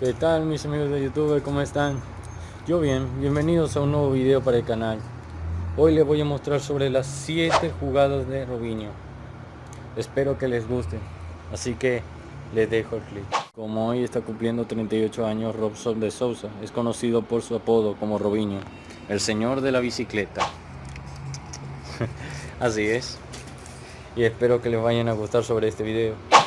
¿Qué tal mis amigos de YouTube? ¿Cómo están? Yo bien, bienvenidos a un nuevo video para el canal. Hoy les voy a mostrar sobre las 7 jugadas de Robinho. Espero que les guste, así que les dejo el clip. Como hoy está cumpliendo 38 años, Robson de Sousa es conocido por su apodo como Robinho, el señor de la bicicleta. así es. Y espero que les vayan a gustar sobre este video.